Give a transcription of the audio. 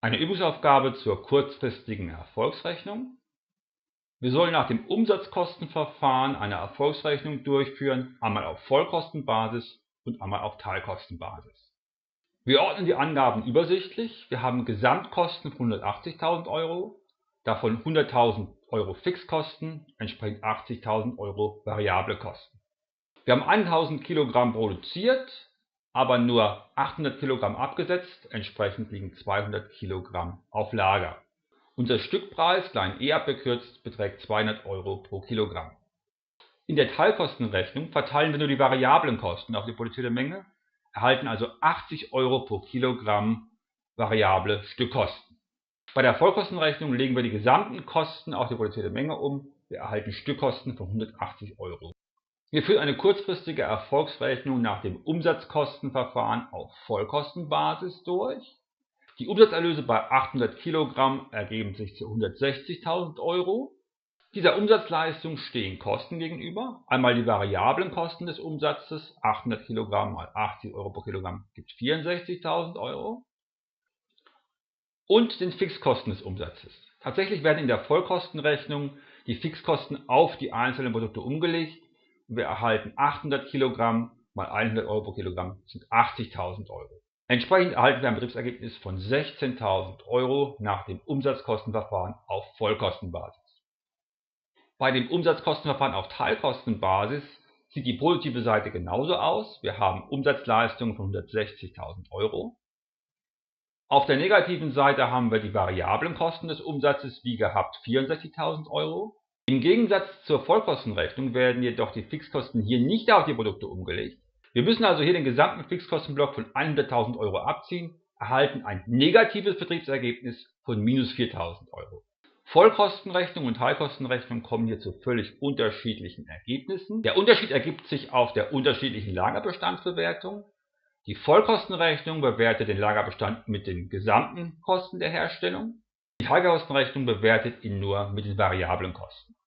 Eine Übungsaufgabe zur kurzfristigen Erfolgsrechnung. Wir sollen nach dem Umsatzkostenverfahren eine Erfolgsrechnung durchführen, einmal auf Vollkostenbasis und einmal auf Teilkostenbasis. Wir ordnen die Angaben übersichtlich. Wir haben Gesamtkosten von 180.000 Euro, davon 100.000 Euro Fixkosten, entsprechend 80.000 Euro variable Kosten. Wir haben 1.000 Kilogramm produziert, aber nur 800 Kilogramm abgesetzt, entsprechend liegen 200 Kilogramm auf Lager. Unser Stückpreis, klein e abgekürzt, beträgt 200 Euro pro Kilogramm. In der Teilkostenrechnung verteilen wir nur die variablen Kosten auf die produzierte Menge, erhalten also 80 Euro pro Kilogramm variable Stückkosten. Bei der Vollkostenrechnung legen wir die gesamten Kosten auf die produzierte Menge um, wir erhalten Stückkosten von 180 Euro. Wir führen eine kurzfristige Erfolgsrechnung nach dem Umsatzkostenverfahren auf Vollkostenbasis durch. Die Umsatzerlöse bei 800 Kilogramm ergeben sich zu 160.000 Euro. Dieser Umsatzleistung stehen Kosten gegenüber. Einmal die variablen Kosten des Umsatzes, 800 Kilogramm mal 80 Euro pro Kilogramm gibt 64.000 Euro. Und den Fixkosten des Umsatzes. Tatsächlich werden in der Vollkostenrechnung die Fixkosten auf die einzelnen Produkte umgelegt wir erhalten 800 Kilogramm mal 100 Euro pro Kilogramm sind 80.000 Euro. Entsprechend erhalten wir ein Betriebsergebnis von 16.000 Euro nach dem Umsatzkostenverfahren auf Vollkostenbasis. Bei dem Umsatzkostenverfahren auf Teilkostenbasis sieht die positive Seite genauso aus. Wir haben Umsatzleistungen von 160.000 Euro. Auf der negativen Seite haben wir die variablen Kosten des Umsatzes wie gehabt 64.000 Euro. Im Gegensatz zur Vollkostenrechnung werden jedoch die Fixkosten hier nicht auf die Produkte umgelegt. Wir müssen also hier den gesamten Fixkostenblock von 100.000 Euro abziehen, erhalten ein negatives Betriebsergebnis von minus 4.000 Euro. Vollkostenrechnung und Teilkostenrechnung kommen hier zu völlig unterschiedlichen Ergebnissen. Der Unterschied ergibt sich auf der unterschiedlichen Lagerbestandsbewertung. Die Vollkostenrechnung bewertet den Lagerbestand mit den gesamten Kosten der Herstellung. Die Teilkostenrechnung bewertet ihn nur mit den variablen Kosten.